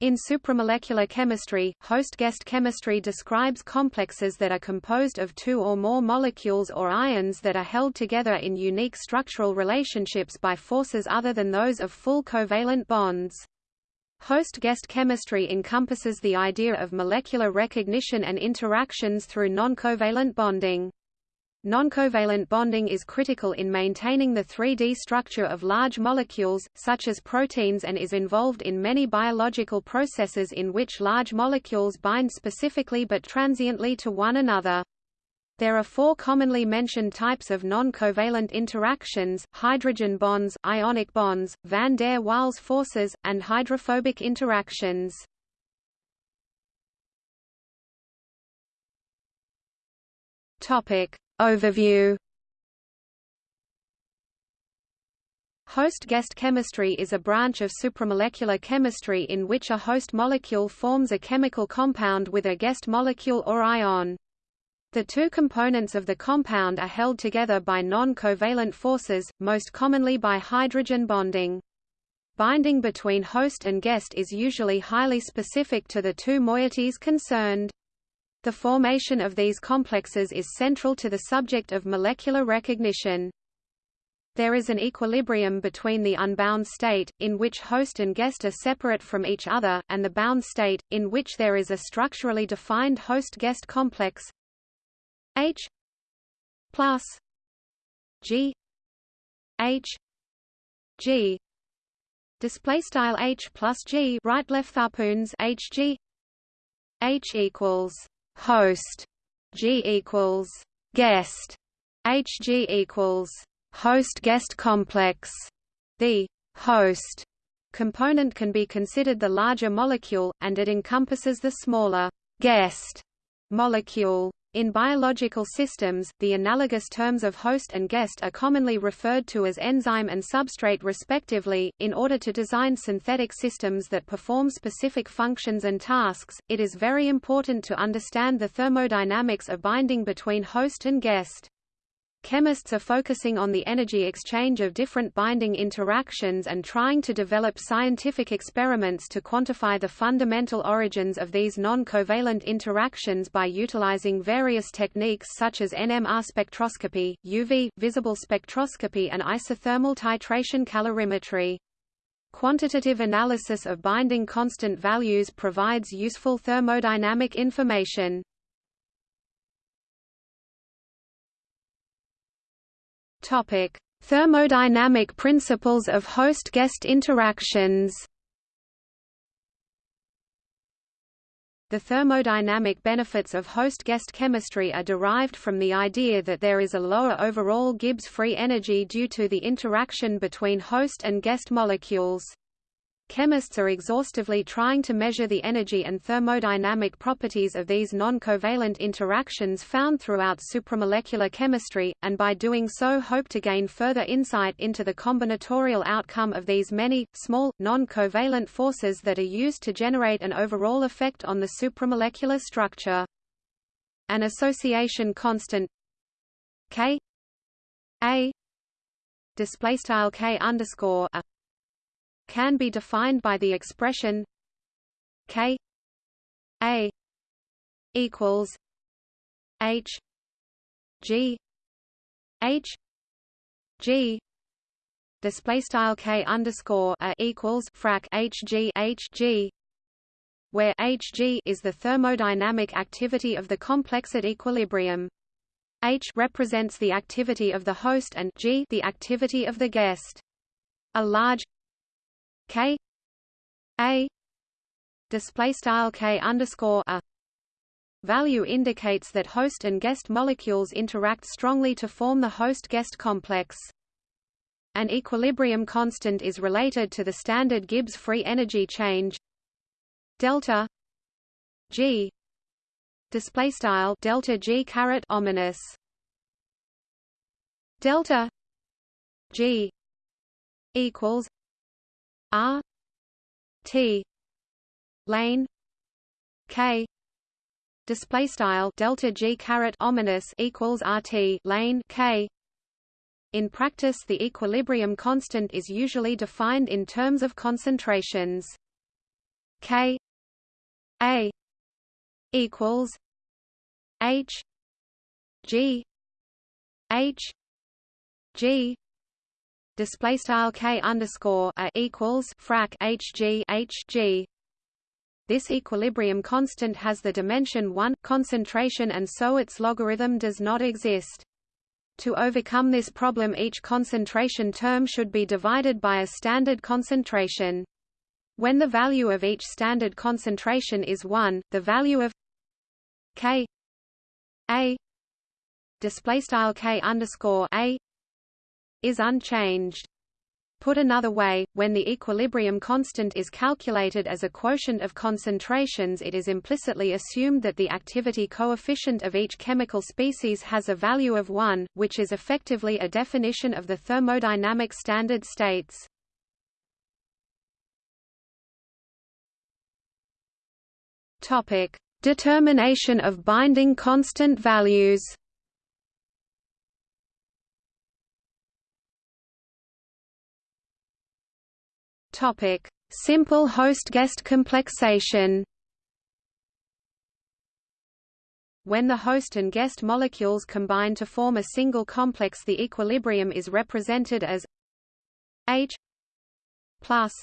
In supramolecular chemistry, host-guest chemistry describes complexes that are composed of two or more molecules or ions that are held together in unique structural relationships by forces other than those of full covalent bonds. Host-guest chemistry encompasses the idea of molecular recognition and interactions through noncovalent bonding. Noncovalent bonding is critical in maintaining the 3D structure of large molecules, such as proteins and is involved in many biological processes in which large molecules bind specifically but transiently to one another. There are four commonly mentioned types of non-covalent interactions, hydrogen bonds, ionic bonds, van der Waals forces, and hydrophobic interactions. Topic. Overview Host-guest chemistry is a branch of supramolecular chemistry in which a host molecule forms a chemical compound with a guest molecule or ion. The two components of the compound are held together by non-covalent forces, most commonly by hydrogen bonding. Binding between host and guest is usually highly specific to the two moieties concerned. The formation of these complexes is central to the subject of molecular recognition. There is an equilibrium between the unbound state, in which host and guest are separate from each other, and the bound state, in which there is a structurally defined host-guest complex H plus G H G display style H plus G right left harpoons H G H equals host G equals guest HG equals host guest complex. The host component can be considered the larger molecule and it encompasses the smaller guest molecule in biological systems, the analogous terms of host and guest are commonly referred to as enzyme and substrate respectively. In order to design synthetic systems that perform specific functions and tasks, it is very important to understand the thermodynamics of binding between host and guest. Chemists are focusing on the energy exchange of different binding interactions and trying to develop scientific experiments to quantify the fundamental origins of these non-covalent interactions by utilizing various techniques such as NMR spectroscopy, UV, visible spectroscopy and isothermal titration calorimetry. Quantitative analysis of binding constant values provides useful thermodynamic information. Topic: Thermodynamic principles of host-guest interactions. The thermodynamic benefits of host-guest chemistry are derived from the idea that there is a lower overall Gibbs free energy due to the interaction between host and guest molecules. Chemists are exhaustively trying to measure the energy and thermodynamic properties of these non-covalent interactions found throughout supramolecular chemistry, and by doing so hope to gain further insight into the combinatorial outcome of these many, small, non-covalent forces that are used to generate an overall effect on the supramolecular structure. An association constant K A displaystyle K underscore a can be defined by the expression K A equals H G H G display style K underscore a equals frac H G H G where Hg is the thermodynamic activity of the complex at equilibrium. H represents the activity of the host and G the activity of the guest. A large K A display style K underscore a. Value indicates that host and guest molecules interact strongly to form the host-guest complex. An equilibrium constant is related to the standard Gibbs free energy change. Delta G display style delta G caret ominous. Delta G equals R T lane K display style delta G caret ominous equals RT lane K. In practice the equilibrium constant is usually defined in terms of concentrations. K A equals H G H G display style K underscore a equals frac H G H G this equilibrium constant has the dimension 1 concentration and so its logarithm does not exist. To overcome this problem each concentration term should be divided by a standard concentration. When the value of each standard concentration is 1, the value of k a display style k underscore a is unchanged. Put another way, when the equilibrium constant is calculated as a quotient of concentrations it is implicitly assumed that the activity coefficient of each chemical species has a value of 1, which is effectively a definition of the thermodynamic standard states. Determination of binding constant values Topic: Simple host-guest complexation. When the host and guest molecules combine to form a single complex the equilibrium is represented as H plus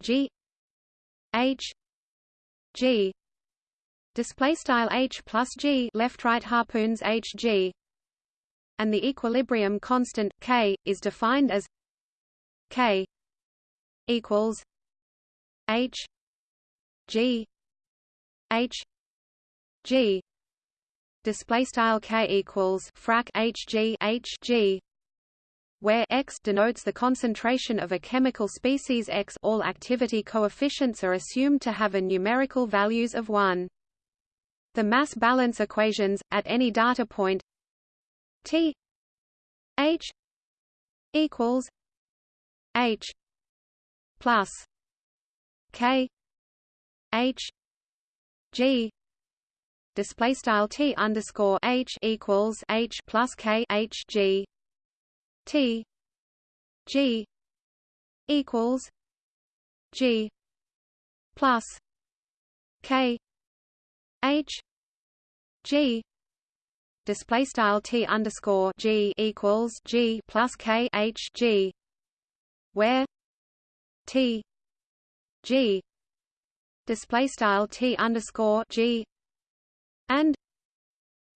G H G display style H plus G left right harpoons H G and the equilibrium constant K is defined as K equals H G H G display style K equals frac H G H G where X denotes the concentration of a chemical species X all activity coefficients are assumed to have a numerical values of 1. The mass balance equations, at any data point T H equals H plus K H G display style T underscore H equals H plus K H G T G equals G plus K H G display style T underscore G equals G plus K H G where T. G. Display style T underscore G. And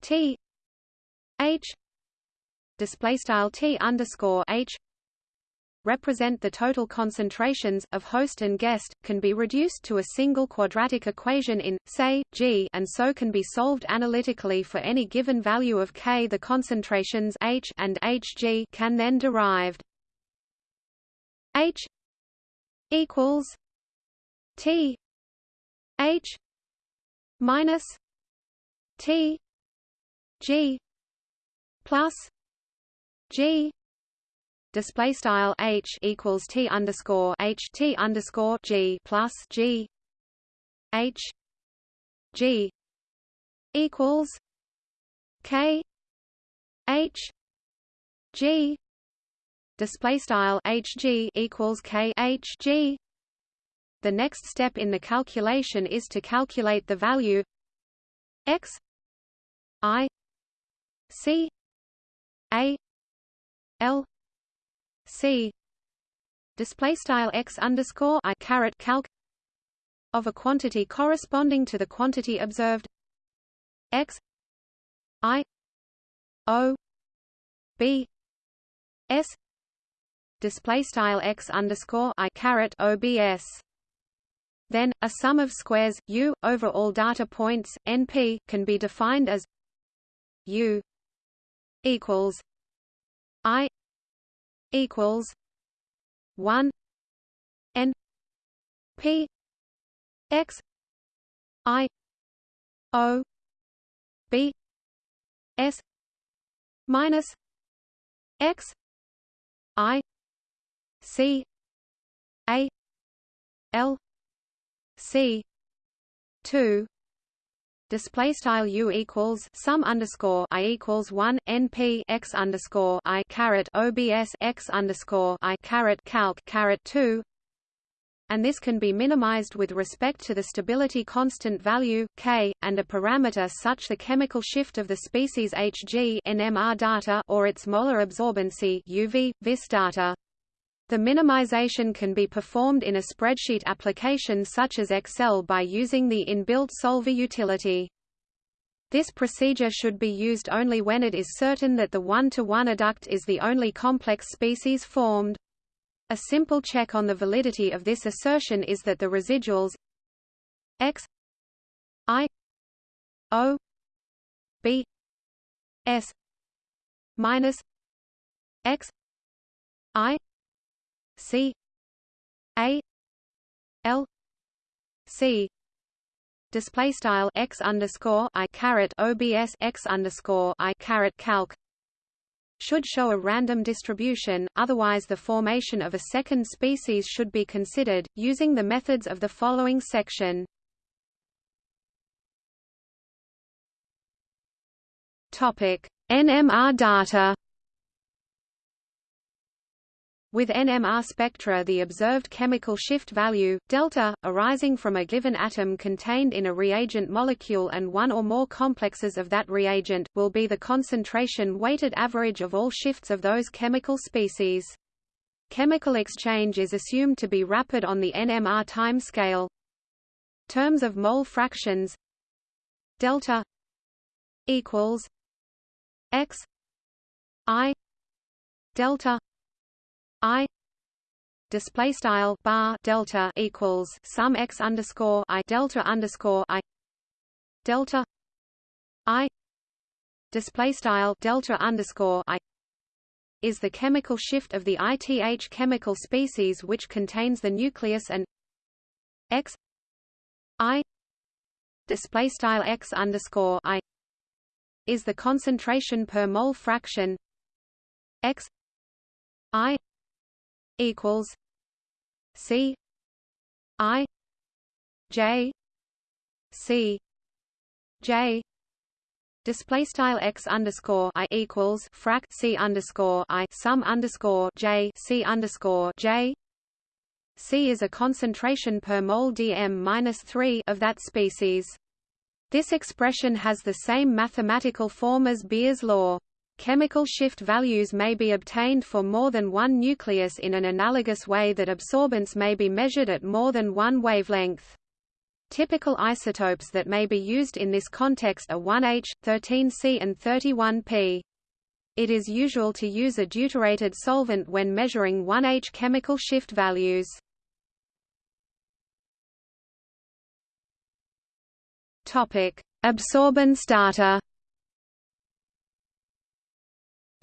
T. H. Display style T underscore H. Represent the total concentrations of host and guest can be reduced to a single quadratic equation in say G and so can be solved analytically for any given value of K. The concentrations H and Hg can then derived. H equals T H minus T G plus G display style H equals T underscore H T underscore G plus G H G equals K H G display style hg equals k h g. The next step in the calculation is to calculate the value x i c a l c. Display style x underscore i caret calc of a quantity corresponding to the quantity observed x i o b s display style x underscore i caret obs. Then a sum of squares u over all data points np can be defined as u equals i equals one n p x i o b s minus x i C A L C two display style u equals sum underscore i equals one np x underscore i caret obs x underscore i caret calc caret two and this can be minimized with respect to the stability constant value, K, and a parameter such the chemical shift of the species Hg NMR data or its molar absorbency UV, vis data. The minimization can be performed in a spreadsheet application such as Excel by using the inbuilt solver utility. This procedure should be used only when it is certain that the one-to-one -one adduct is the only complex species formed. A simple check on the validity of this assertion is that the residuals x i o b s minus x i c a l c display style x underscore i caret obs x underscore i caret calc should show a random distribution, otherwise the formation of a second species should be considered, using the methods of the following section. NMR data with NMR spectra the observed chemical shift value, delta, arising from a given atom contained in a reagent molecule and one or more complexes of that reagent, will be the concentration weighted average of all shifts of those chemical species. Chemical exchange is assumed to be rapid on the NMR time scale. Terms of mole fractions delta equals x i delta I display style bar delta equals sum x underscore I delta underscore I delta I display style delta underscore I is the chemical shift of the ith chemical species which contains the nucleus and x I display style x underscore I is the concentration per mole fraction x I equals C I J C J Display style x underscore i equals frac c underscore i sum underscore j c underscore j. C is a concentration per mole dm minus three of that species. This expression has the same mathematical form as Beer's law. Chemical shift values may be obtained for more than one nucleus in an analogous way that absorbance may be measured at more than one wavelength. Typical isotopes that may be used in this context are 1H, 13C and 31P. It is usual to use a deuterated solvent when measuring 1H chemical shift values. Absorbance data.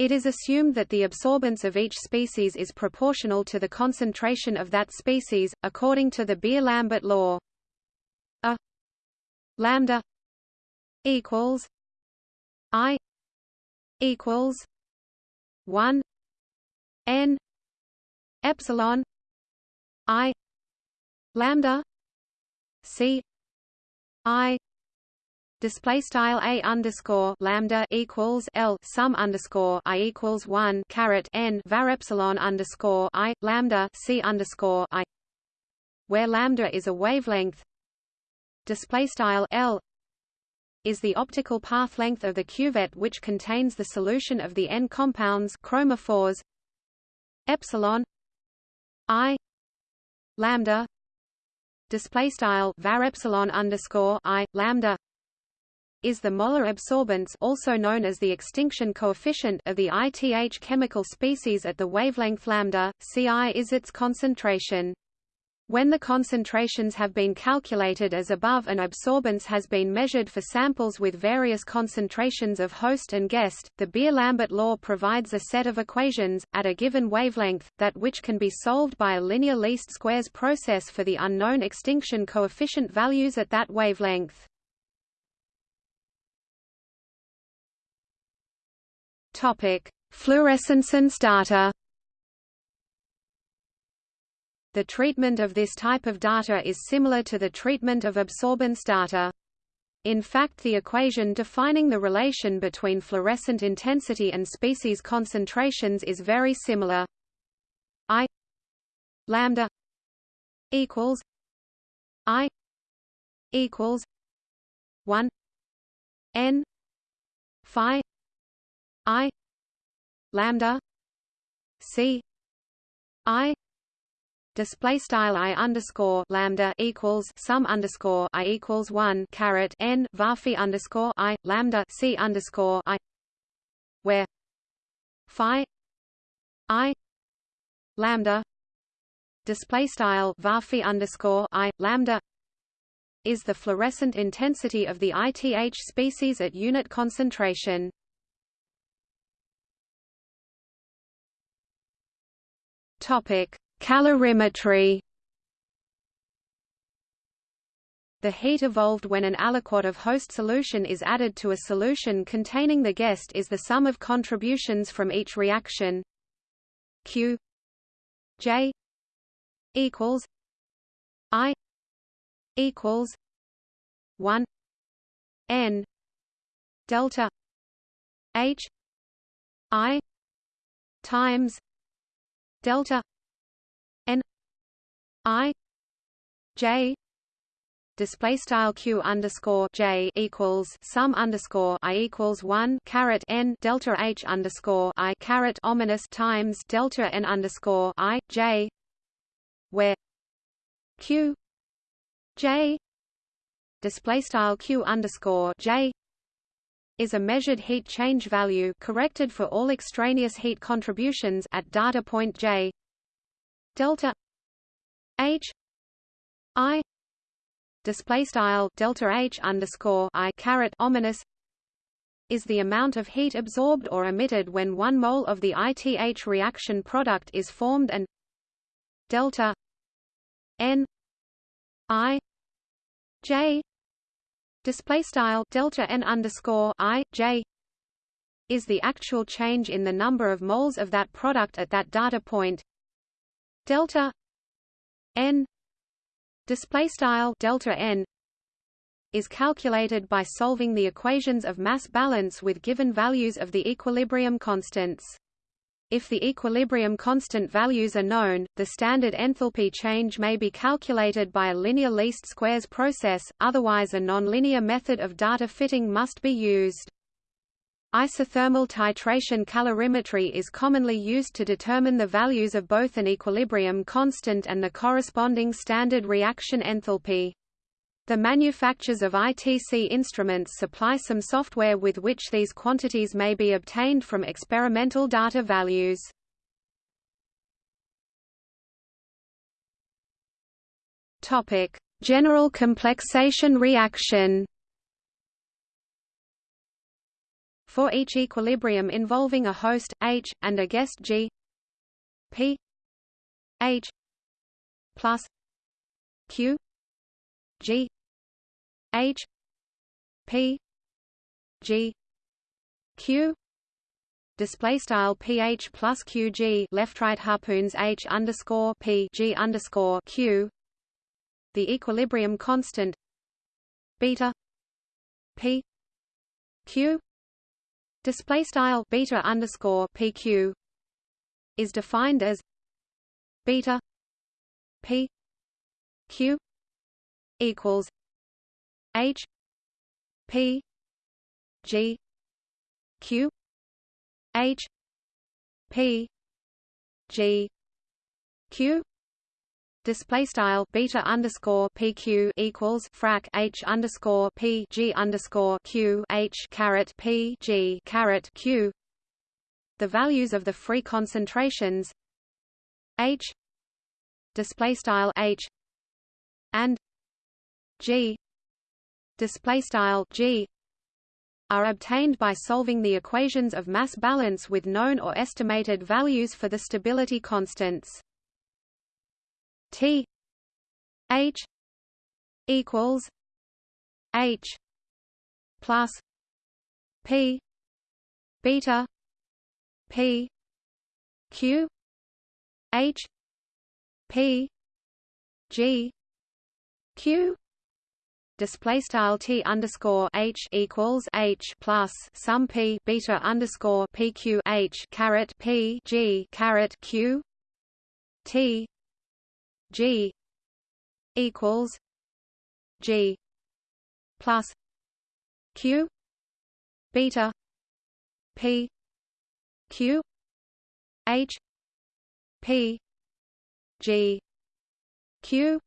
It is assumed that the absorbance of each species is proportional to the concentration of that species, according to the Beer-Lambert law. A lambda equals I equals one N epsilon I lambda C I display style a underscore lambda equals l sum underscore i equals one caret n var epsilon underscore i lambda c underscore i, where lambda is a wavelength. Display style l is the optical path length of the cuvette which contains the solution of the n compounds chromophores. Epsilon i lambda display style var epsilon underscore i lambda is the molar absorbance also known as the extinction coefficient of the ith chemical species at the wavelength lambda, Ci is its concentration. When the concentrations have been calculated as above and absorbance has been measured for samples with various concentrations of host and guest, the Beer-Lambert law provides a set of equations, at a given wavelength, that which can be solved by a linear least squares process for the unknown extinction coefficient values at that wavelength. Topic: Fluorescence and data. The treatment of this type of data is similar to the treatment of absorbance data. In fact the equation defining the relation between fluorescent intensity and species concentrations is very similar. I lambda equals I equals one N Phi I lambda C I display style i underscore lambda equals sum underscore i equals one caret n varphi underscore i lambda c underscore i where phi i lambda display style varphi underscore i lambda is the fluorescent intensity of the ITH species at unit concentration. Topic: Calorimetry. The heat evolved when an aliquot of host solution is added to a solution containing the guest is the sum of contributions from each reaction. Q. J. equals I equals one N delta H I times delta I J display style q underscore j equals sum underscore i equals one caret n delta h underscore i caret ominous times delta n underscore i j where q j display style q underscore j is a measured heat change value corrected for all extraneous heat contributions at data point j. Delta H I display style delta H underscore I caret ominous is the amount of heat absorbed or emitted when one mole of the ITH reaction product is formed and delta N I J display style delta N underscore I J is the actual change in the number of moles of that product at that data point delta n display style delta n is calculated by solving the equations of mass balance with given values of the equilibrium constants. If the equilibrium constant values are known, the standard enthalpy change may be calculated by a linear least squares process, otherwise a nonlinear method of data fitting must be used. Isothermal titration calorimetry is commonly used to determine the values of both an equilibrium constant and the corresponding standard reaction enthalpy. The manufacturers of ITC instruments supply some software with which these quantities may be obtained from experimental data values. Topic: General complexation reaction For each equilibrium involving a host H and a guest G P H plus Q G H P G Q. Display style ph plus qg left right harpoons h underscore p g underscore q. The equilibrium constant beta p q. Display style beta underscore pq is defined as beta p q equals h p g q h p g q display style beta underscore pq equals frac h underscore p g underscore q h caret p g caret q. The values of the free concentrations h display style h and g display style g are obtained by solving the equations of mass balance with known or estimated values for the stability constants. T H equals H plus P beta P Q H P G Q display style t underscore h equals h plus sum p beta underscore p q h caret p g caret q t G equals G plus Q beta P Q H P G Q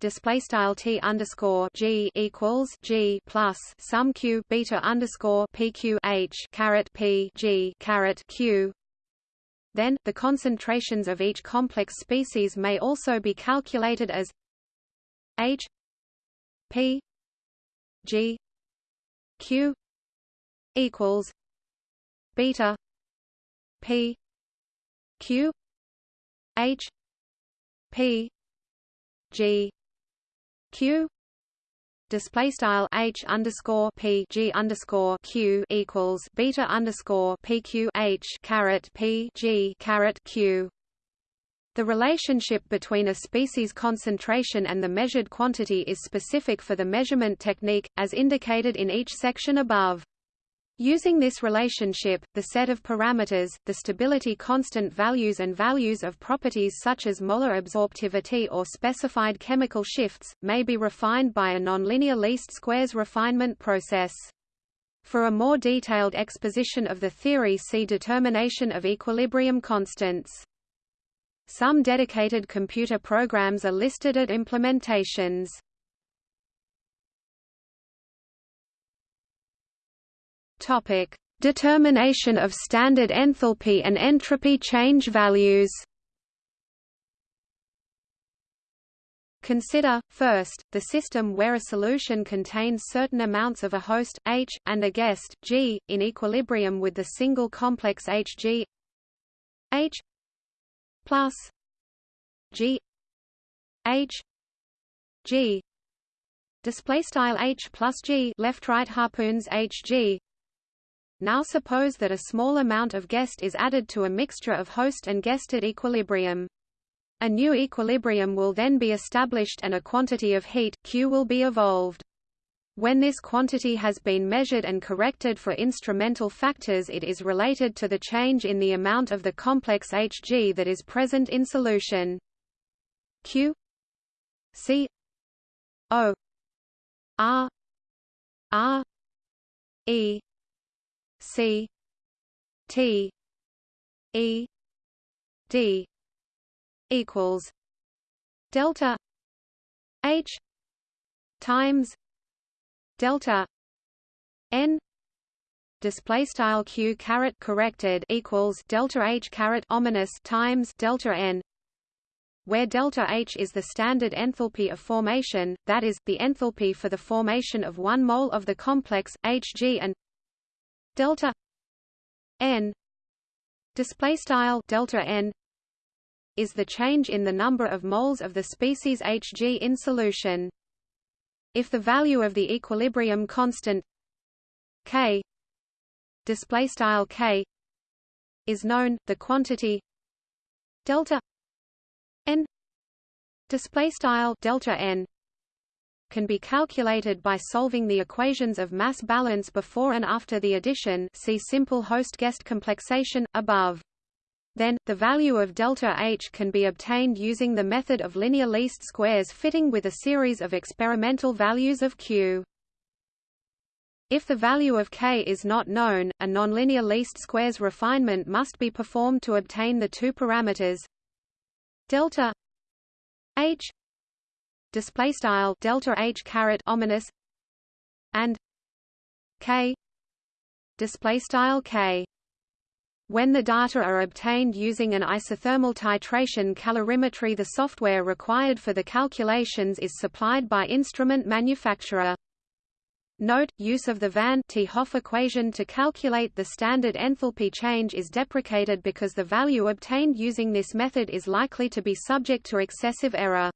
display style t underscore g equals g plus sum q beta underscore pqh h caret p g caret q. Then the concentrations of each complex species may also be calculated as h p g q equals beta p q h p g q display style h underscore p g underscore q equals beta underscore p q h caret p g caret q. The relationship between a species concentration and the measured quantity is specific for the measurement technique, as indicated in each section above. Using this relationship, the set of parameters, the stability constant values and values of properties such as molar absorptivity or specified chemical shifts, may be refined by a nonlinear least squares refinement process. For a more detailed exposition of the theory see determination of equilibrium constants. Some dedicated computer programs are listed at implementations. Topic: Determination of standard enthalpy and entropy change values. Consider, first, the system where a solution contains certain amounts of a host, H, and a guest, G, in equilibrium with the single complex Hg H plus G H G. Display style H plus G left right harpoons Hg now suppose that a small amount of guest is added to a mixture of host and guest at equilibrium. A new equilibrium will then be established and a quantity of heat, Q will be evolved. When this quantity has been measured and corrected for instrumental factors it is related to the change in the amount of the complex Hg that is present in solution. Q C O R R E C T E D equals delta H times delta N display style q caret corrected equals delta h caret ominous times delta n where delta H is the standard enthalpy of formation, that is, the enthalpy for the formation of one mole of the complex, Hg and delta n display style delta n is the change in the number of moles of the species Hg in solution. If the value of the equilibrium constant k display style k is known, the quantity delta n display style delta n can be calculated by solving the equations of mass balance before and after the addition see simple host-guest complexation, above. Then, the value of delta H can be obtained using the method of linear least squares fitting with a series of experimental values of Q. If the value of k is not known, a nonlinear least squares refinement must be performed to obtain the two parameters delta h display style delta h caret ominous and k display style k when the data are obtained using an isothermal titration calorimetry the software required for the calculations is supplied by instrument manufacturer. Note, use of the Van 't Hoff equation to calculate the standard enthalpy change is deprecated because the value obtained using this method is likely to be subject to excessive error.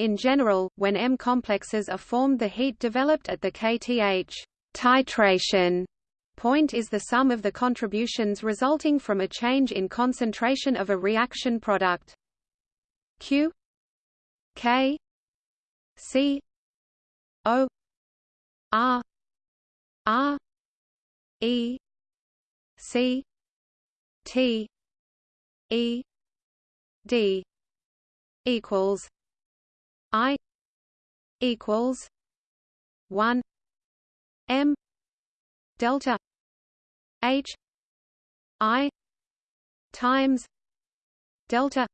In general, when M complexes are formed the heat developed at the kth titration point is the sum of the contributions resulting from a change in concentration of a reaction product. Q K C O R R E C T E D equals I equals one M delta H I times delta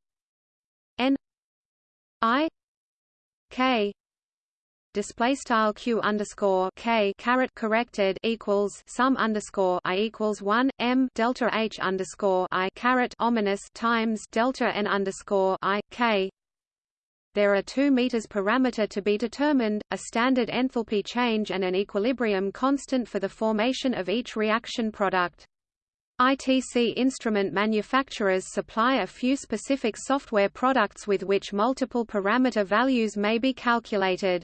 N I K display style q underscore k caret corrected equals sum underscore i equals one m delta h underscore i caret ominous times delta n underscore i k. There are two meters parameter to be determined, a standard enthalpy change and an equilibrium constant for the formation of each reaction product. ITC instrument manufacturers supply a few specific software products with which multiple parameter values may be calculated.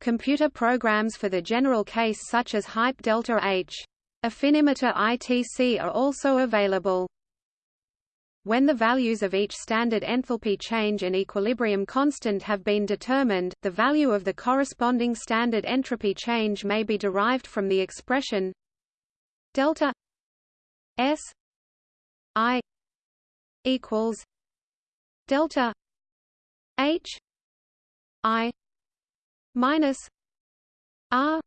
Computer programs for the general case such as Hype Delta H. Affinimeter ITC are also available. When the values of each standard enthalpy change and equilibrium constant have been determined, the value of the corresponding standard entropy change may be derived from the expression delta S I equals delta H I minus R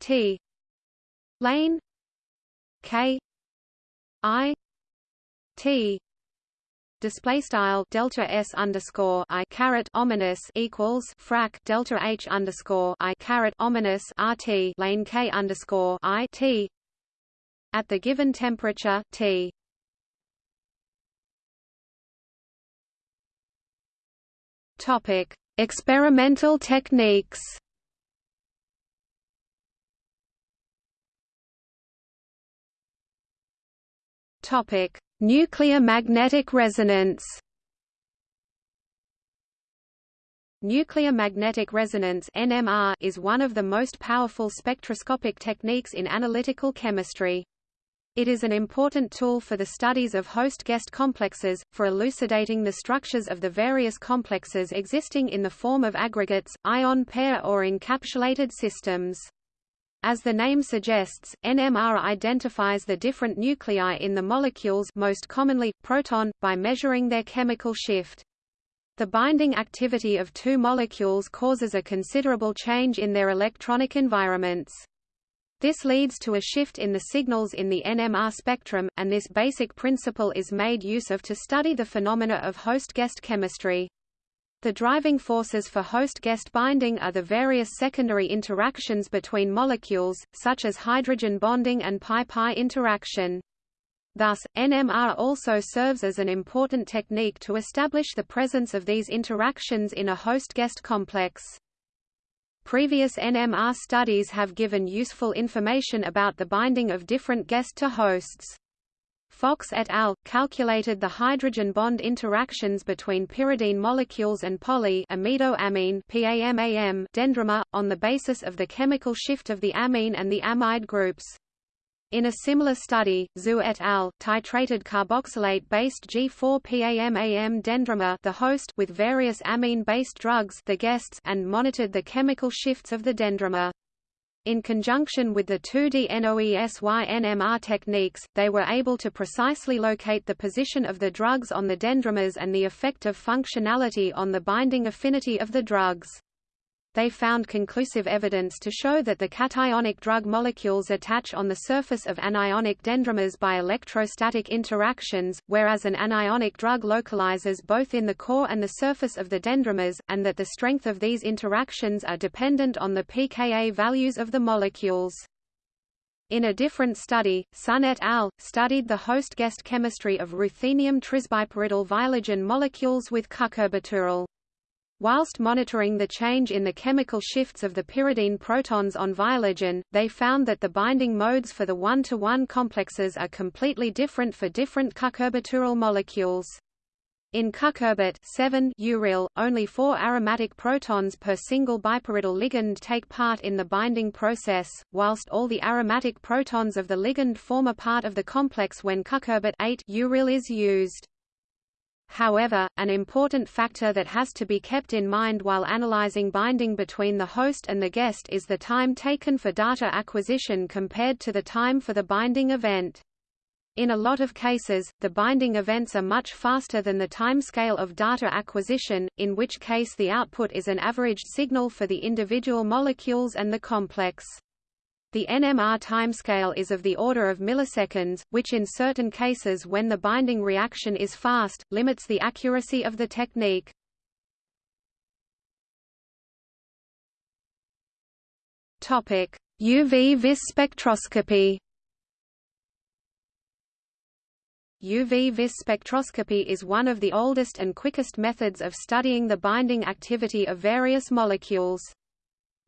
T lane K I T display style delta s underscore i caret ominous equals frac delta h underscore i caret ominous rt lane k underscore i t at the given temperature t. Topic Experimental techniques Topic: Nuclear magnetic resonance. Nuclear magnetic resonance (NMR) is one of the most powerful spectroscopic techniques in analytical chemistry. It is an important tool for the studies of host-guest complexes, for elucidating the structures of the various complexes existing in the form of aggregates, ion pair or encapsulated systems. As the name suggests, NMR identifies the different nuclei in the molecules most commonly, proton, by measuring their chemical shift. The binding activity of two molecules causes a considerable change in their electronic environments. This leads to a shift in the signals in the NMR spectrum, and this basic principle is made use of to study the phenomena of host-guest chemistry. The driving forces for host-guest binding are the various secondary interactions between molecules, such as hydrogen bonding and pi-pi interaction. Thus, NMR also serves as an important technique to establish the presence of these interactions in a host-guest complex. Previous NMR studies have given useful information about the binding of different guest to hosts. Fox et al. calculated the hydrogen bond interactions between pyridine molecules and poly PAMAM dendrimer, on the basis of the chemical shift of the amine and the amide groups. In a similar study, Zhu et al. titrated carboxylate-based G4-PAMAM dendrimer the host with various amine-based drugs the guests and monitored the chemical shifts of the dendrimer. In conjunction with the 2D NOESY NMR techniques, they were able to precisely locate the position of the drugs on the dendrimers and the effect of functionality on the binding affinity of the drugs they found conclusive evidence to show that the cationic drug molecules attach on the surface of anionic dendrimers by electrostatic interactions, whereas an anionic drug localizes both in the core and the surface of the dendrimers, and that the strength of these interactions are dependent on the pKa values of the molecules. In a different study, Sun et al. studied the host-guest chemistry of ruthenium trisbipyridyl viologen molecules with cucurbituril. Whilst monitoring the change in the chemical shifts of the pyridine protons on viologen, they found that the binding modes for the one-to-one -one complexes are completely different for different cucurbituril molecules. In cucurbit 7 uril, only four aromatic protons per single bipyridyl ligand take part in the binding process, whilst all the aromatic protons of the ligand form a part of the complex when cucurbit 8 uril is used. However, an important factor that has to be kept in mind while analyzing binding between the host and the guest is the time taken for data acquisition compared to the time for the binding event. In a lot of cases, the binding events are much faster than the timescale of data acquisition, in which case the output is an averaged signal for the individual molecules and the complex. The NMR timescale is of the order of milliseconds, which in certain cases when the binding reaction is fast, limits the accuracy of the technique. UV vis spectroscopy UV vis spectroscopy is one of the oldest and quickest methods of studying the binding activity of various molecules.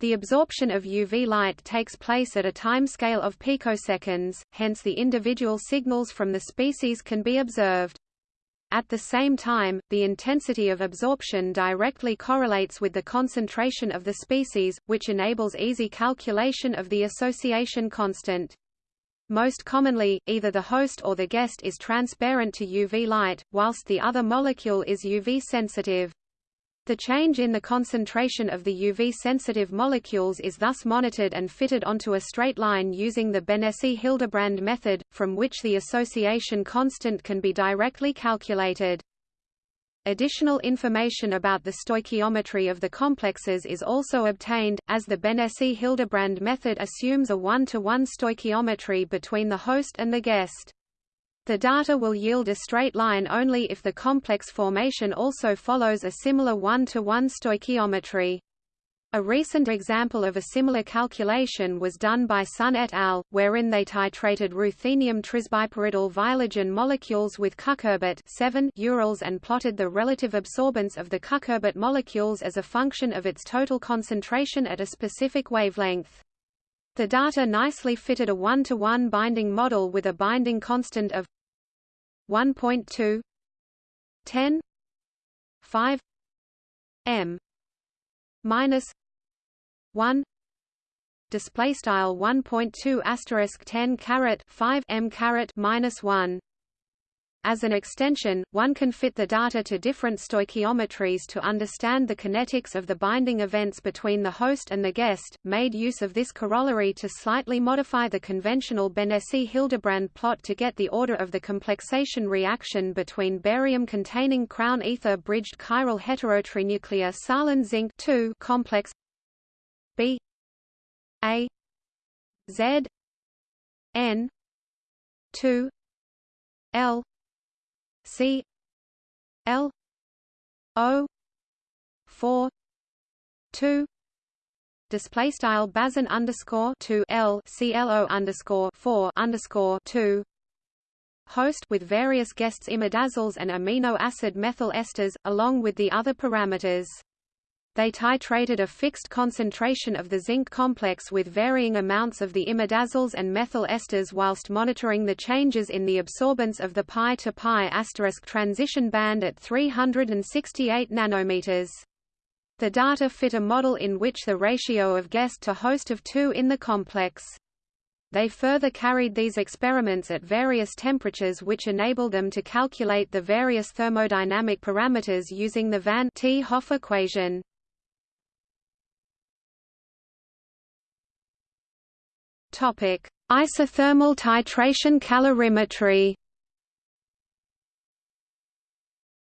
The absorption of UV light takes place at a timescale of picoseconds, hence the individual signals from the species can be observed. At the same time, the intensity of absorption directly correlates with the concentration of the species, which enables easy calculation of the association constant. Most commonly, either the host or the guest is transparent to UV light, whilst the other molecule is UV sensitive. The change in the concentration of the UV-sensitive molecules is thus monitored and fitted onto a straight line using the Benesi-Hildebrand method, from which the association constant can be directly calculated. Additional information about the stoichiometry of the complexes is also obtained, as the Benesi-Hildebrand method assumes a one-to-one -one stoichiometry between the host and the guest. The data will yield a straight line only if the complex formation also follows a similar one-to-one -one stoichiometry. A recent example of a similar calculation was done by Sun et al., wherein they titrated ruthenium trisbipyridyl viologen molecules with cucurbit 7 urils and plotted the relative absorbance of the cucurbit molecules as a function of its total concentration at a specific wavelength. The data nicely fitted a one-to-one -one binding model with a binding constant of 1.2 10 5 m minus 1 display style 1.2 asterisk 10 caret 5 m caret minus 1 as an extension, one can fit the data to different stoichiometries to understand the kinetics of the binding events between the host and the guest, made use of this corollary to slightly modify the conventional Benesi-Hildebrand plot to get the order of the complexation reaction between barium-containing crown ether-bridged chiral heterotrinuclear salen zinc complex B A Z N 2 L C L O four two display style Bazin underscore two L C L O underscore four underscore two host with various guests imidazoles and amino acid methyl esters, along with the other parameters. They titrated a fixed concentration of the zinc complex with varying amounts of the imidazoles and methyl esters whilst monitoring the changes in the absorbance of the pi to pi asterisk transition band at 368 nanometers. The data fit a model in which the ratio of guest to host of 2 in the complex. They further carried these experiments at various temperatures which enabled them to calculate the various thermodynamic parameters using the Van 't Hoff equation. Topic: Isothermal titration calorimetry.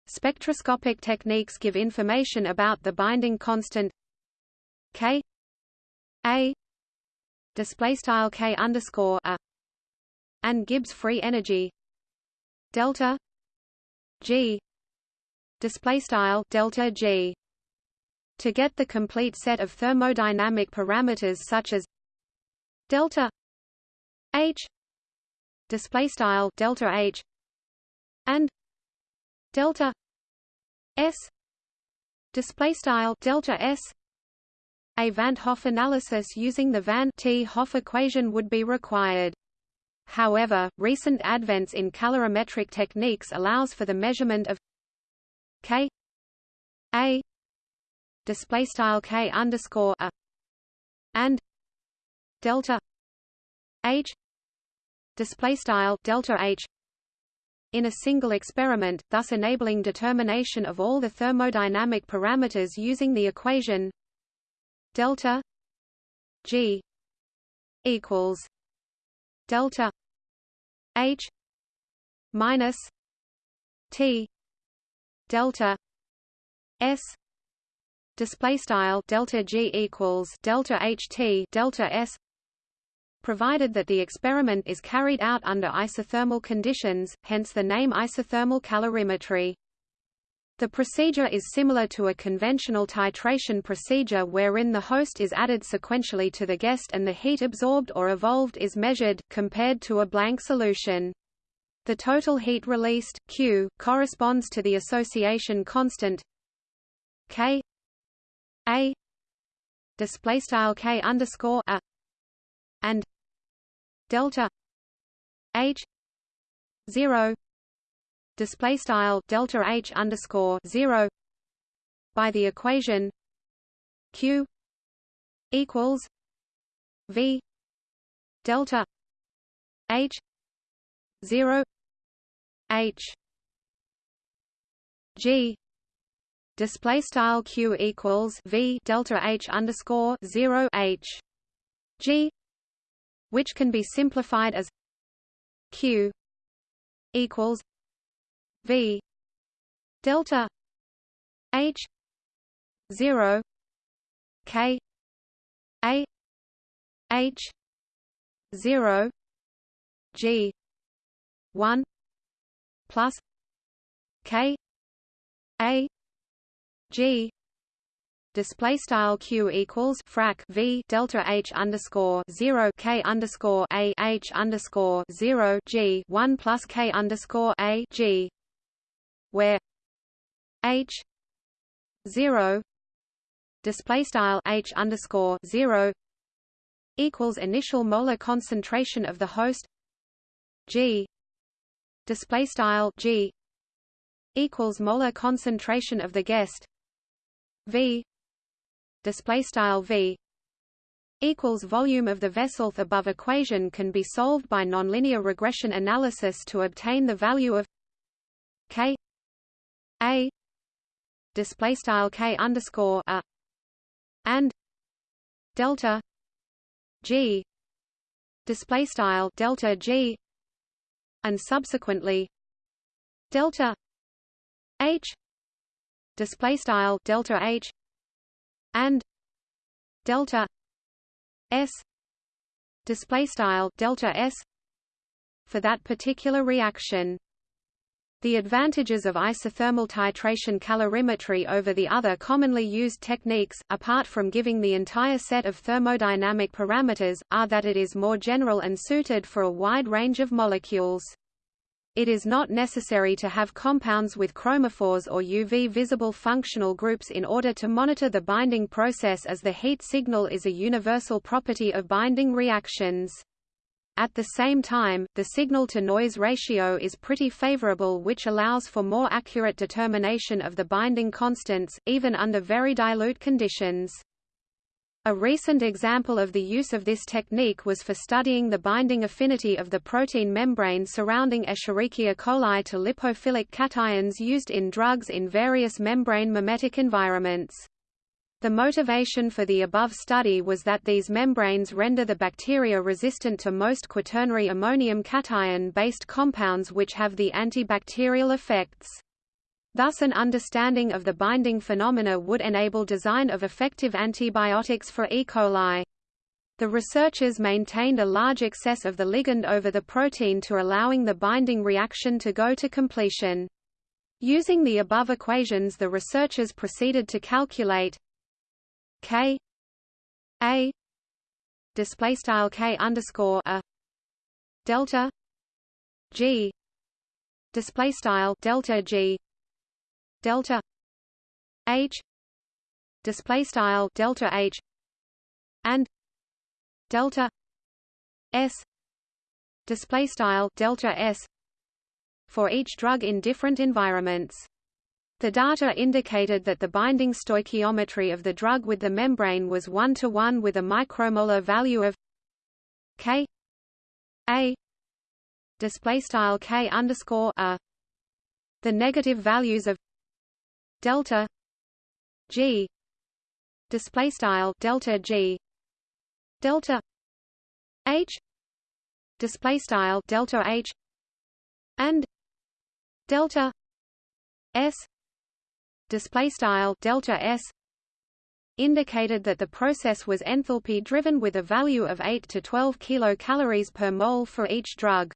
Spectroscopic techniques give information about the binding constant K A display style K underscore a and Gibbs free energy delta G display style delta G to get the complete set of thermodynamic parameters such as delta h display style delta h and delta s display style delta s a Van't Hoff analysis using the Van 't Hoff equation would be required. However, recent advents in calorimetric techniques allows for the measurement of k a display style k underscore a and delta h display style delta h in a single experiment, thus enabling determination of all the thermodynamic parameters using the equation delta g equals delta h minus T delta S display style delta G equals delta HT delta S provided that the experiment is carried out under isothermal conditions, hence the name isothermal calorimetry. The procedure is similar to a conventional titration procedure wherein the host is added sequentially to the guest and the heat absorbed or evolved is measured, compared to a blank solution. The total heat released Q, corresponds to the association constant K A display style K underscore A and delta H zero display style delta H underscore zero by the equation Q equals V delta H zero H G display style q equals v delta h underscore zero h g, which can be simplified as q equals v delta h zero k a h zero g one plus k a G display style q equals frac v delta h underscore zero k underscore a h underscore zero g one plus k underscore a g, where h zero display style h underscore zero equals initial molar concentration of the host g display style g equals molar concentration of the guest V display style V equals volume of the vessel above equation can be solved by nonlinear regression analysis to obtain the value of K A display style K underscore a and delta G display style delta G and subsequently delta H display style delta H and delta S display style delta S for that particular reaction the advantages of isothermal titration calorimetry over the other commonly used techniques, apart from giving the entire set of thermodynamic parameters, are that it is more general and suited for a wide range of molecules. It is not necessary to have compounds with chromophores or UV-visible functional groups in order to monitor the binding process as the heat signal is a universal property of binding reactions. At the same time, the signal-to-noise ratio is pretty favorable which allows for more accurate determination of the binding constants, even under very dilute conditions. A recent example of the use of this technique was for studying the binding affinity of the protein membrane surrounding Escherichia coli to lipophilic cations used in drugs in various membrane mimetic environments. The motivation for the above study was that these membranes render the bacteria resistant to most quaternary ammonium cation-based compounds which have the antibacterial effects. Thus an understanding of the binding phenomena would enable design of effective antibiotics for E. coli. The researchers maintained a large excess of the ligand over the protein to allowing the binding reaction to go to completion. Using the above equations the researchers proceeded to calculate K A display style K underscore a delta G display style delta G delta H display style delta H and delta S display style delta S for each drug in different environments. The data indicated that the binding stoichiometry of the drug with the membrane was 1 to 1 with a micromolar value of K A display style K underscore a. The negative values of delta G display style delta G delta H display style delta H and delta s display style delta s indicated that the process was enthalpy driven with a value of 8 to 12 kilocalories per mole for each drug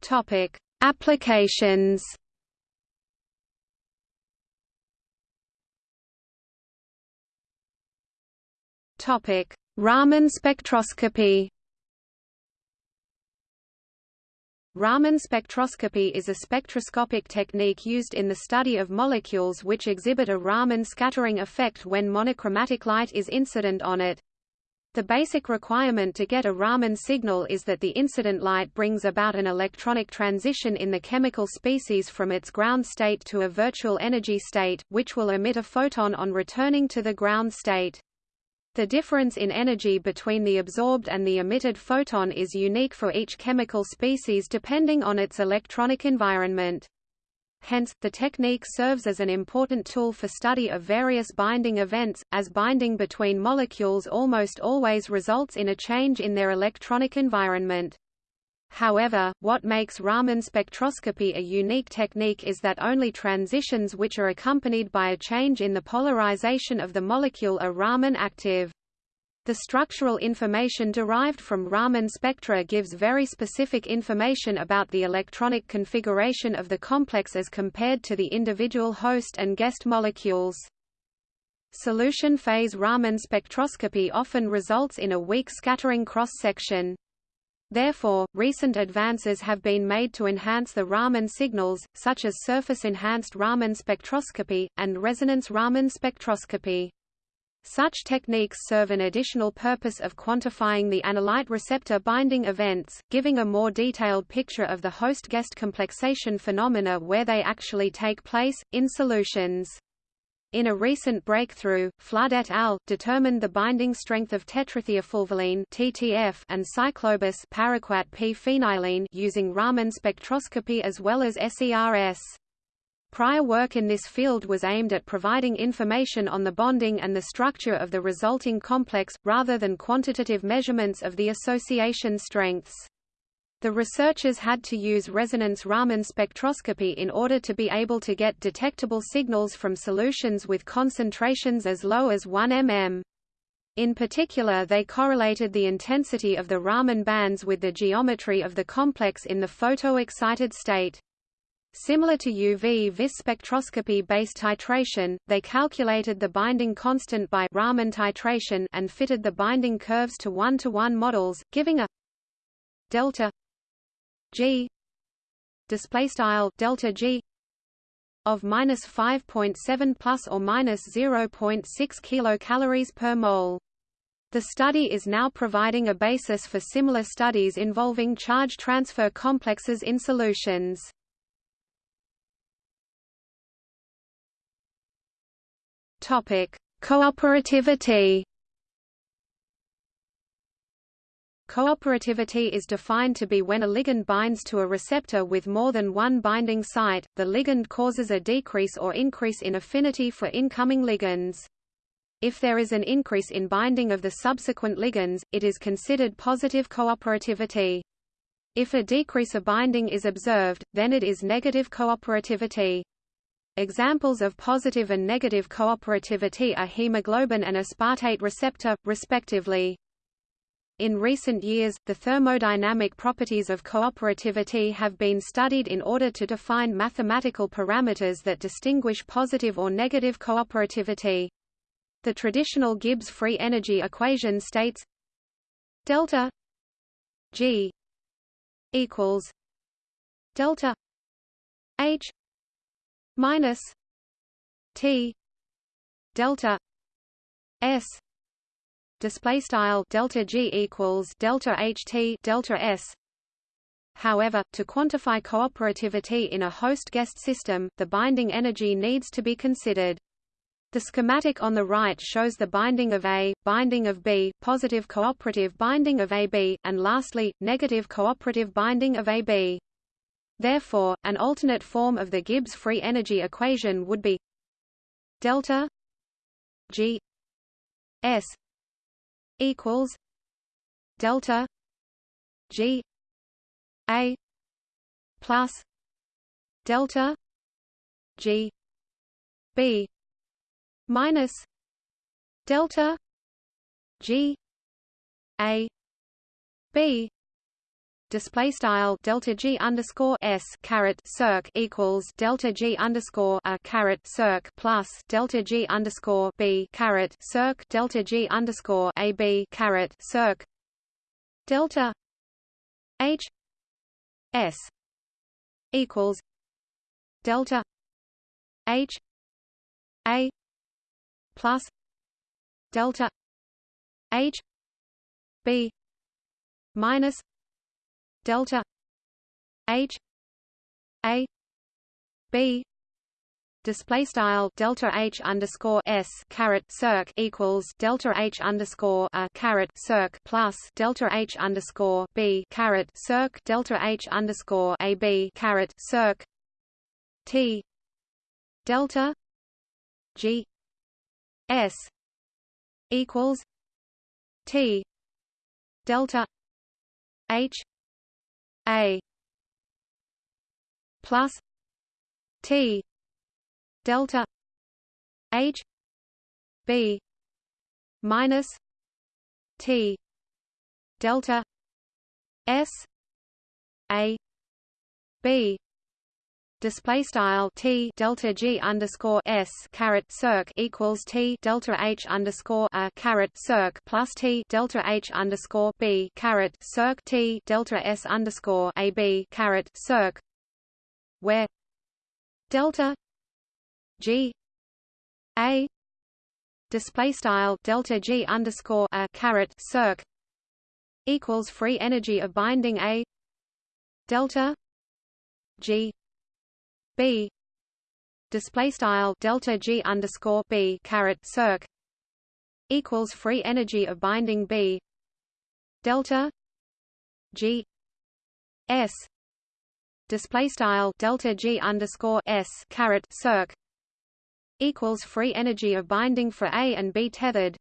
topic applications Topic: Raman spectroscopy. Raman spectroscopy is a spectroscopic technique used in the study of molecules which exhibit a Raman scattering effect when monochromatic light is incident on it. The basic requirement to get a Raman signal is that the incident light brings about an electronic transition in the chemical species from its ground state to a virtual energy state, which will emit a photon on returning to the ground state. The difference in energy between the absorbed and the emitted photon is unique for each chemical species depending on its electronic environment. Hence, the technique serves as an important tool for study of various binding events, as binding between molecules almost always results in a change in their electronic environment. However, what makes Raman spectroscopy a unique technique is that only transitions which are accompanied by a change in the polarization of the molecule are Raman active. The structural information derived from Raman spectra gives very specific information about the electronic configuration of the complex as compared to the individual host and guest molecules. Solution phase Raman spectroscopy often results in a weak scattering cross-section. Therefore, recent advances have been made to enhance the Raman signals, such as surface-enhanced Raman spectroscopy, and resonance Raman spectroscopy. Such techniques serve an additional purpose of quantifying the analyte receptor binding events, giving a more detailed picture of the host-guest complexation phenomena where they actually take place, in solutions. In a recent breakthrough, Flood et al. determined the binding strength of tetrathiafulvalene (TTF) and cyclobis paraquat p phenylene using Raman spectroscopy as well as SERS. Prior work in this field was aimed at providing information on the bonding and the structure of the resulting complex, rather than quantitative measurements of the association strengths. The researchers had to use resonance Raman spectroscopy in order to be able to get detectable signals from solutions with concentrations as low as 1 mm. In particular they correlated the intensity of the Raman bands with the geometry of the complex in the photo-excited state. Similar to UV vis spectroscopy-based titration, they calculated the binding constant by Raman titration and fitted the binding curves to one-to-one -one models, giving a delta g display style delta g of minus 5.7 plus or minus 0.6 kilocalories per mole. The study is now providing a basis for similar studies involving charge transfer complexes in solutions. Topic: Cooperativity Cooperativity is defined to be when a ligand binds to a receptor with more than one binding site, the ligand causes a decrease or increase in affinity for incoming ligands. If there is an increase in binding of the subsequent ligands, it is considered positive cooperativity. If a decrease of binding is observed, then it is negative cooperativity. Examples of positive and negative cooperativity are hemoglobin and aspartate receptor, respectively. In recent years, the thermodynamic properties of cooperativity have been studied in order to define mathematical parameters that distinguish positive or negative cooperativity. The traditional Gibbs free energy equation states delta G equals delta H minus T delta S display style delta G equals delta HT delta S However, to quantify cooperativity in a host-guest system, the binding energy needs to be considered. The schematic on the right shows the binding of A, binding of B, positive cooperative binding of AB, and lastly, negative cooperative binding of AB. Therefore, an alternate form of the Gibbs free energy equation would be delta G S equals delta G A plus delta G B minus delta G A B display style delta G underscore S caret circ equals delta G underscore a caret circ plus delta G underscore B caret circ delta G underscore A B caret circ delta H S equals delta H A plus delta H B minus delta H A B display style delta H underscore S caret circ equals delta H underscore a caret circ plus delta H underscore B caret circ delta H underscore A B caret circ T delta G S equals T delta H A plus T delta H B minus T delta S A B display style t delta g underscore s caret circ equals t delta h underscore a caret circ plus t delta h underscore b caret circ t delta s underscore a b caret circ, where delta g a display style delta g underscore a caret circ equals free energy of binding a delta g b. Display style delta g underscore b caret circ equals free energy of binding b. Delta g s. Display style delta g underscore s caret circ equals free energy of binding for a and b tethered.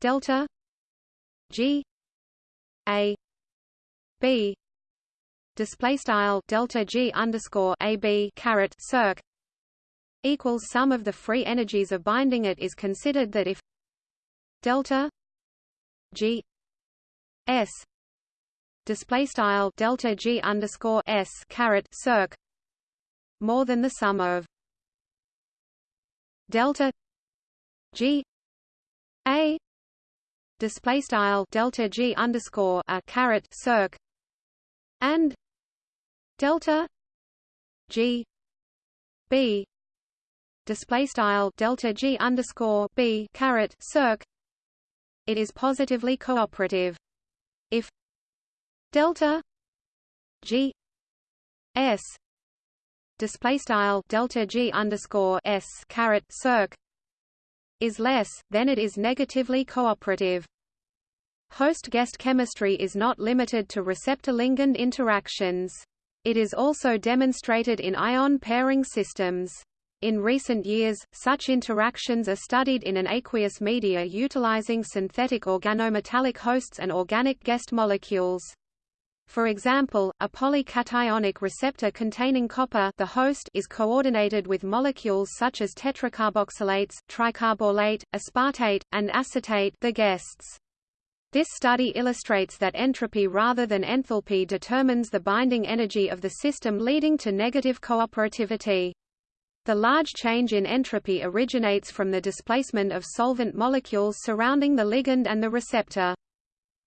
Delta g a b display style delta G underscore AB caret circ equals sum of the free energies of binding it is considered that if delta G S display style delta G underscore S caret circ more than the sum of delta G A display style delta G underscore a caret circ and delta g b display style delta g underscore b caret circ it is positively cooperative. If delta g s display style delta g underscore s caret circ is less then it is negatively cooperative host-guest chemistry is not limited to receptor-ligand interactions it is also demonstrated in ion pairing systems. In recent years, such interactions are studied in an aqueous media utilizing synthetic organometallic hosts and organic guest molecules. For example, a polycationic receptor containing copper the host is coordinated with molecules such as tetracarboxylates, tricarballates, aspartate, and acetate the guests. This study illustrates that entropy rather than enthalpy determines the binding energy of the system leading to negative cooperativity. The large change in entropy originates from the displacement of solvent molecules surrounding the ligand and the receptor.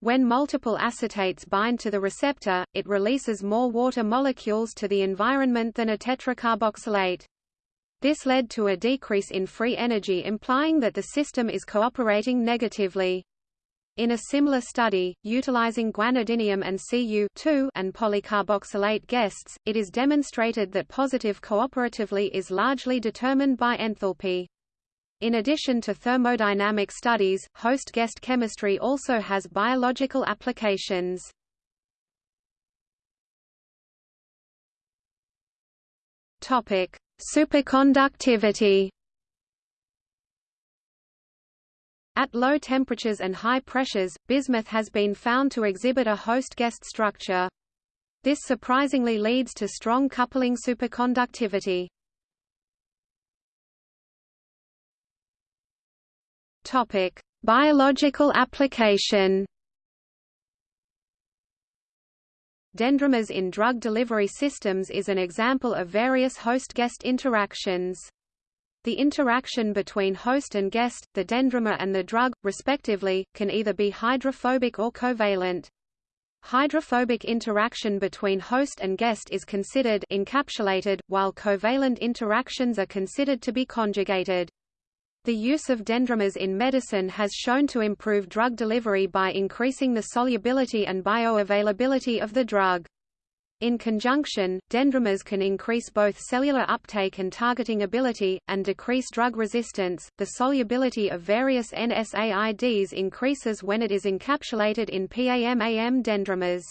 When multiple acetates bind to the receptor, it releases more water molecules to the environment than a tetracarboxylate. This led to a decrease in free energy implying that the system is cooperating negatively. In a similar study, utilizing guanidinium and Cu and polycarboxylate guests, it is demonstrated that positive cooperatively is largely determined by enthalpy. In addition to thermodynamic studies, host-guest chemistry also has biological applications. Superconductivity At low temperatures and high pressures, bismuth has been found to exhibit a host-guest structure. This surprisingly leads to strong coupling superconductivity. Topic: Biological application. Dendrimers in drug delivery systems is an example of various host-guest interactions. The interaction between host and guest, the dendrimer and the drug, respectively, can either be hydrophobic or covalent. Hydrophobic interaction between host and guest is considered encapsulated, while covalent interactions are considered to be conjugated. The use of dendrimers in medicine has shown to improve drug delivery by increasing the solubility and bioavailability of the drug. In conjunction, dendrimers can increase both cellular uptake and targeting ability, and decrease drug resistance. The solubility of various NSAIDs increases when it is encapsulated in PAMAM dendrimers.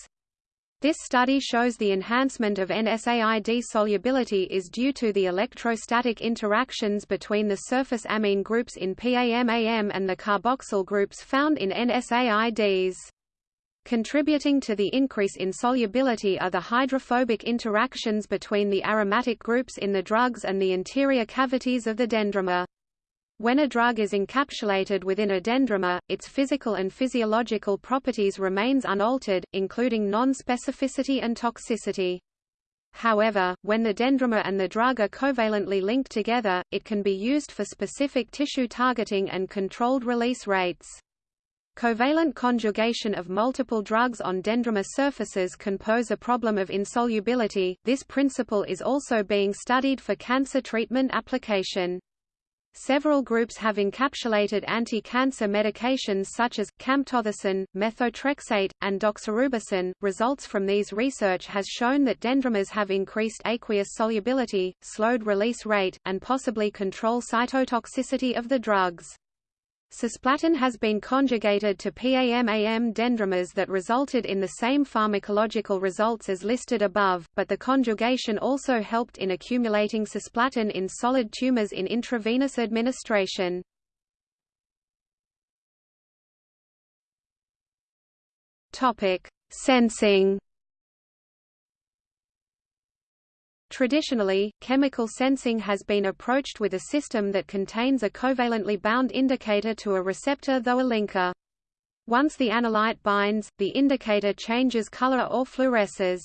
This study shows the enhancement of NSAID solubility is due to the electrostatic interactions between the surface amine groups in PAM-AM and the carboxyl groups found in NSAIDs. Contributing to the increase in solubility are the hydrophobic interactions between the aromatic groups in the drugs and the interior cavities of the dendrimer. When a drug is encapsulated within a dendrimer, its physical and physiological properties remains unaltered, including non-specificity and toxicity. However, when the dendrimer and the drug are covalently linked together, it can be used for specific tissue targeting and controlled release rates. Covalent conjugation of multiple drugs on dendrimer surfaces can pose a problem of insolubility. This principle is also being studied for cancer treatment application. Several groups have encapsulated anti-cancer medications such as, camptothecin, methotrexate, and doxorubicin. Results from these research has shown that dendrimers have increased aqueous solubility, slowed release rate, and possibly control cytotoxicity of the drugs. Cisplatin has been conjugated to PAM-AM dendrimers that resulted in the same pharmacological results as listed above, but the conjugation also helped in accumulating cisplatin in solid tumors in intravenous administration. Topic: Sensing Traditionally, chemical sensing has been approached with a system that contains a covalently bound indicator to a receptor though a linker. Once the analyte binds, the indicator changes color or fluoresces.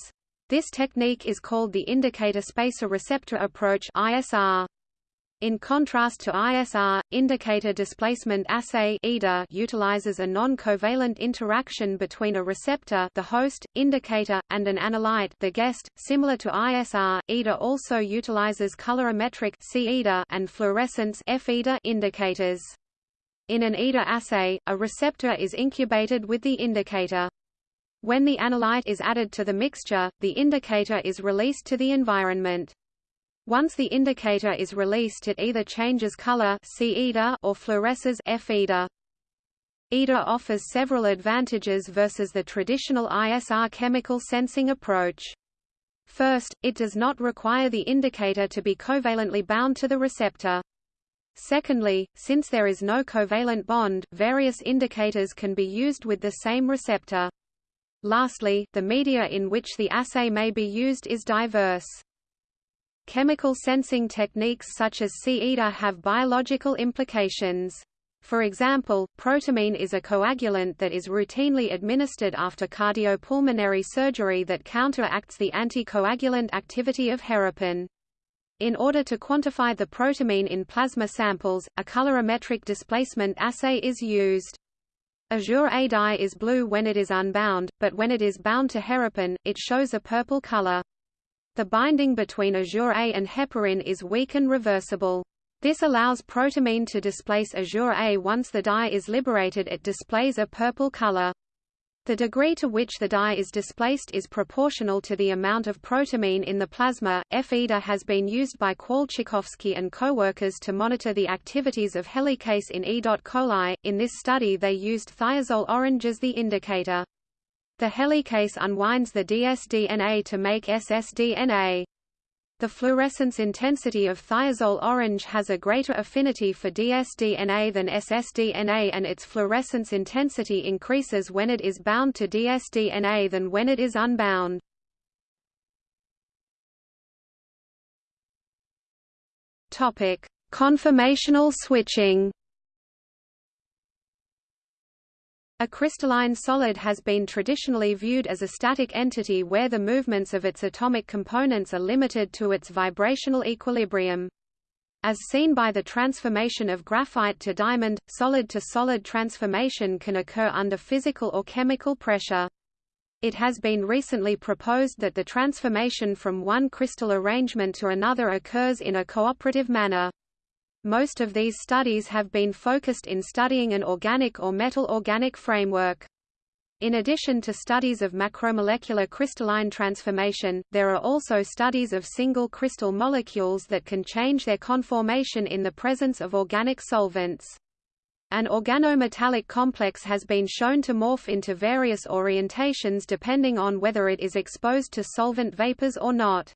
This technique is called the indicator spacer receptor approach ISR. In contrast to ISR, indicator displacement assay utilizes a non-covalent interaction between a receptor the host, indicator, and an analyte the guest. Similar to ISR, IDA also utilizes colorimetric and fluorescence indicators. In an IDA assay, a receptor is incubated with the indicator. When the analyte is added to the mixture, the indicator is released to the environment. Once the indicator is released it either changes color or fluoresces. IDA offers several advantages versus the traditional ISR chemical sensing approach. First, it does not require the indicator to be covalently bound to the receptor. Secondly, since there is no covalent bond, various indicators can be used with the same receptor. Lastly, the media in which the assay may be used is diverse. Chemical sensing techniques such as C-IDA have biological implications. For example, protamine is a coagulant that is routinely administered after cardiopulmonary surgery that counteracts the anticoagulant activity of heparin. In order to quantify the protamine in plasma samples, a colorimetric displacement assay is used. Azure A dye is blue when it is unbound, but when it is bound to heparin, it shows a purple color. The binding between azure A and heparin is weak and reversible. This allows protamine to displace azure A once the dye is liberated it displays a purple color. The degree to which the dye is displaced is proportional to the amount of protamine in the plasma. F-IDA has been used by Kowalczykowski and co-workers to monitor the activities of helicase in E. coli. In this study they used thiazole orange as the indicator. The helicase unwinds the dsDNA to make ssDNA. The fluorescence intensity of thiazole orange has a greater affinity for dsDNA than ssDNA and its fluorescence intensity increases when it is bound to dsDNA than when it is unbound. Conformational switching. A crystalline solid has been traditionally viewed as a static entity where the movements of its atomic components are limited to its vibrational equilibrium. As seen by the transformation of graphite to diamond, solid-to-solid -solid transformation can occur under physical or chemical pressure. It has been recently proposed that the transformation from one crystal arrangement to another occurs in a cooperative manner. Most of these studies have been focused in studying an organic or metal-organic framework. In addition to studies of macromolecular crystalline transformation, there are also studies of single crystal molecules that can change their conformation in the presence of organic solvents. An organometallic complex has been shown to morph into various orientations depending on whether it is exposed to solvent vapors or not.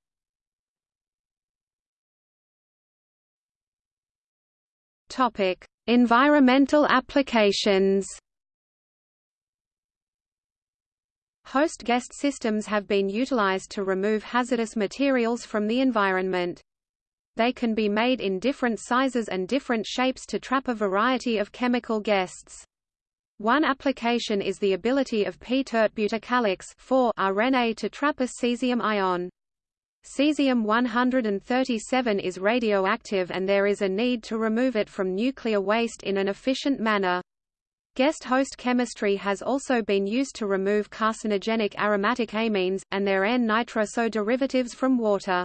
Topic: Environmental applications. Host-guest systems have been utilized to remove hazardous materials from the environment. They can be made in different sizes and different shapes to trap a variety of chemical guests. One application is the ability of p-tert butyrcalyx RNA to trap a cesium ion. Cesium-137 is radioactive and there is a need to remove it from nuclear waste in an efficient manner. Guest host chemistry has also been used to remove carcinogenic aromatic amines, and their N-nitroso derivatives from water.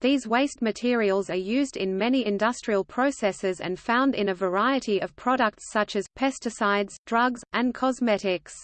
These waste materials are used in many industrial processes and found in a variety of products such as pesticides, drugs, and cosmetics.